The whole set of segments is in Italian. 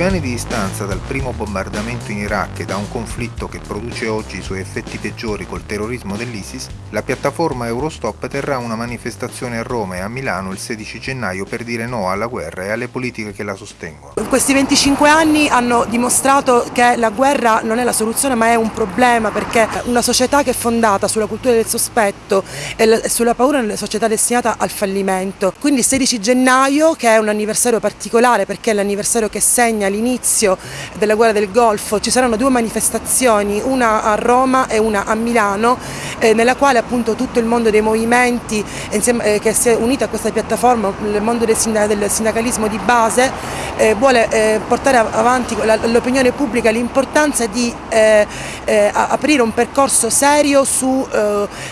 25 anni di distanza dal primo bombardamento in Iraq e da un conflitto che produce oggi i suoi effetti peggiori col terrorismo dell'ISIS, la piattaforma Eurostop terrà una manifestazione a Roma e a Milano il 16 gennaio per dire no alla guerra e alle politiche che la sostengono. Questi 25 anni hanno dimostrato che la guerra non è la soluzione ma è un problema perché una società che è fondata sulla cultura del sospetto e sulla paura è una società destinata al fallimento. Quindi il 16 gennaio, che è un anniversario particolare perché è l'anniversario che segna l'inizio della guerra del Golfo, ci saranno due manifestazioni, una a Roma e una a Milano, eh, nella quale appunto tutto il mondo dei movimenti insieme, eh, che si è unito a questa piattaforma, il mondo del, sindacalismo di base, eh, vuole eh, portare avanti all'opinione pubblica l'importanza di eh, eh, aprire un percorso serio su,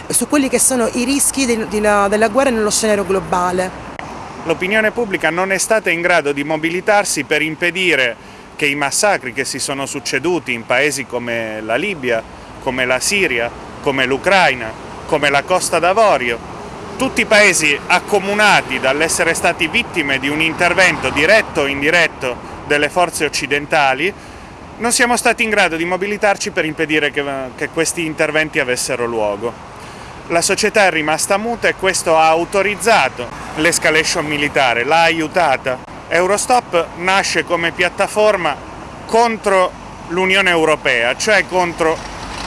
su, quelli che sono i rischi di, di la, della guerra nello scenario globale l'opinione pubblica non è stata in grado di mobilitarsi per impedire che i massacri che si sono succeduti in paesi come la Libia, come la Siria, come l'Ucraina, come la Costa d'Avorio, tutti paesi accomunati dall'essere stati vittime di un intervento diretto o indiretto delle forze occidentali, non siamo stati in grado di mobilitarci per impedire che, che questi interventi avessero luogo. La società è rimasta muta e questo ha autorizzato l'escalation militare, l'ha aiutata. Eurostop nasce come piattaforma contro l'Unione Europea, cioè contro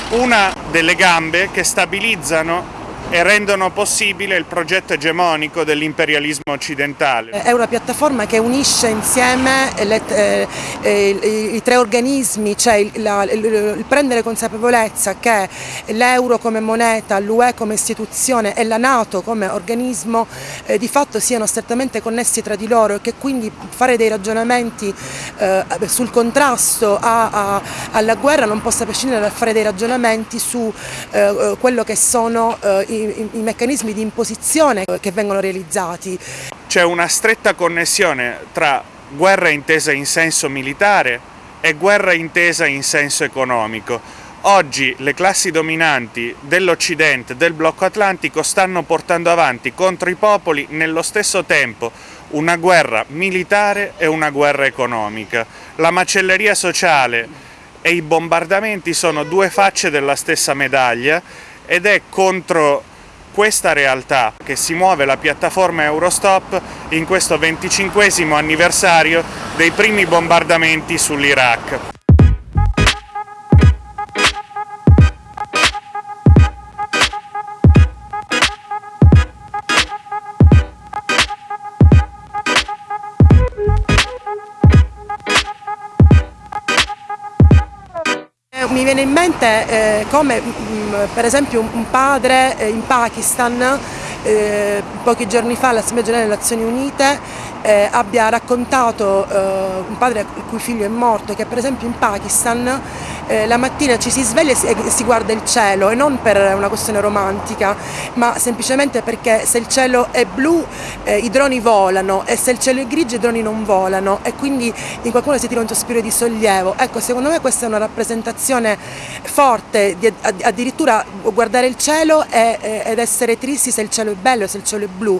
una delle gambe che stabilizzano e rendono possibile il progetto egemonico dell'imperialismo occidentale. È una piattaforma che unisce insieme le, eh, eh, i, tre organismi, cioè il, la, il, il prendere consapevolezza che l'euro come moneta, l'UE come istituzione e la Nato come organismo eh, di fatto siano strettamente connessi tra di loro e che quindi fare dei ragionamenti eh, sul contrasto a, a, alla guerra non possa prescindere dal fare dei ragionamenti su eh, eh, quello che sono i i, i meccanismi di imposizione che vengono realizzati. C'è una stretta connessione tra guerra intesa in senso militare e guerra intesa in senso economico. Oggi le classi dominanti dell'Occidente, del blocco atlantico, stanno portando avanti contro i popoli nello stesso tempo una guerra militare e una guerra economica. La macelleria sociale e i bombardamenti sono due facce della stessa medaglia ed è contro questa realtà che si muove la piattaforma Eurostop in questo 25 anniversario dei primi bombardamenti sull'Iraq. Mi viene in mente eh, come mh, mm, per esempio un padre eh, in Pakistan eh, pochi giorni fa all'Assemblea Generale delle Nazioni Unite eh, abbia raccontato eh, un padre il cui figlio è morto che per esempio in Pakistan eh, la mattina ci si sveglia e si, e si, guarda il cielo e non per una questione romantica ma semplicemente perché se il cielo è blu eh, i droni volano e se il cielo è grigio i droni non volano e quindi in qualcuno si tira un sospiro di sollievo. Ecco, secondo me questa è una rappresentazione forte di addirittura guardare il cielo e, ed essere tristi se il cielo è bello, se il cielo è blu,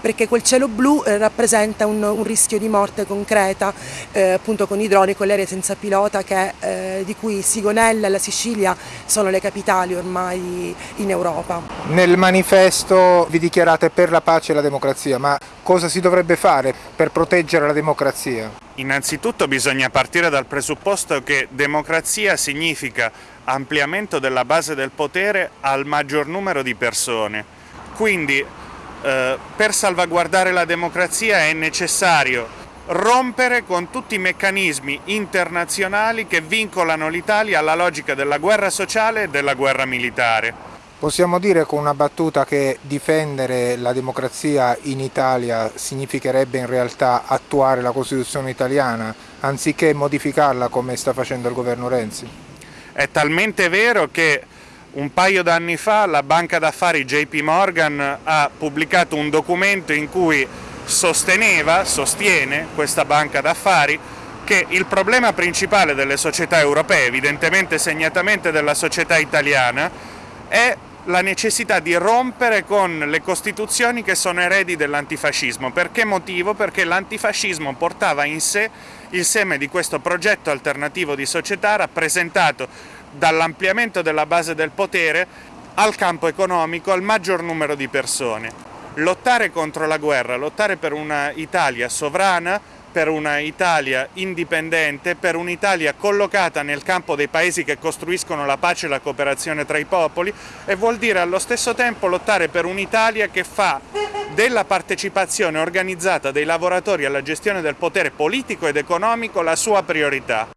perché quel cielo blu eh, rappresenta un, un, rischio di morte concreta eh, appunto con i droni, con le aeree senza pilota che, eh, di cui Sigonella e la Sicilia sono le capitali ormai in Europa. Nel manifesto vi dichiarate per la pace e la democrazia, ma cosa si dovrebbe fare per proteggere la democrazia? Innanzitutto bisogna partire dal presupposto che democrazia significa ampliamento della base del potere al maggior numero di persone. Quindi eh, per salvaguardare la democrazia è necessario rompere con tutti i meccanismi internazionali che vincolano l'Italia alla logica della guerra sociale e della guerra militare. Possiamo dire con una battuta che difendere la democrazia in Italia significherebbe in realtà attuare la Costituzione italiana anziché modificarla come sta facendo il governo Renzi? È talmente vero che un paio d'anni fa la banca d'affari JP Morgan ha pubblicato un documento in cui sosteneva, sostiene questa banca d'affari, che il problema principale delle società europee, evidentemente segnatamente della società italiana, è la necessità di rompere con le costituzioni che sono eredi dell'antifascismo. Per che motivo? Perché l'antifascismo portava in sé il seme di questo progetto alternativo di società rappresentato dall'ampliamento della base del potere al campo economico al maggior numero di persone. Lottare contro la guerra, lottare per una Italia sovrana, per una Italia indipendente, per un'Italia collocata nel campo dei paesi che costruiscono la pace e la cooperazione tra i popoli e vuol dire allo stesso tempo lottare per un'Italia che fa della partecipazione organizzata dei lavoratori alla gestione del potere politico ed economico la sua priorità.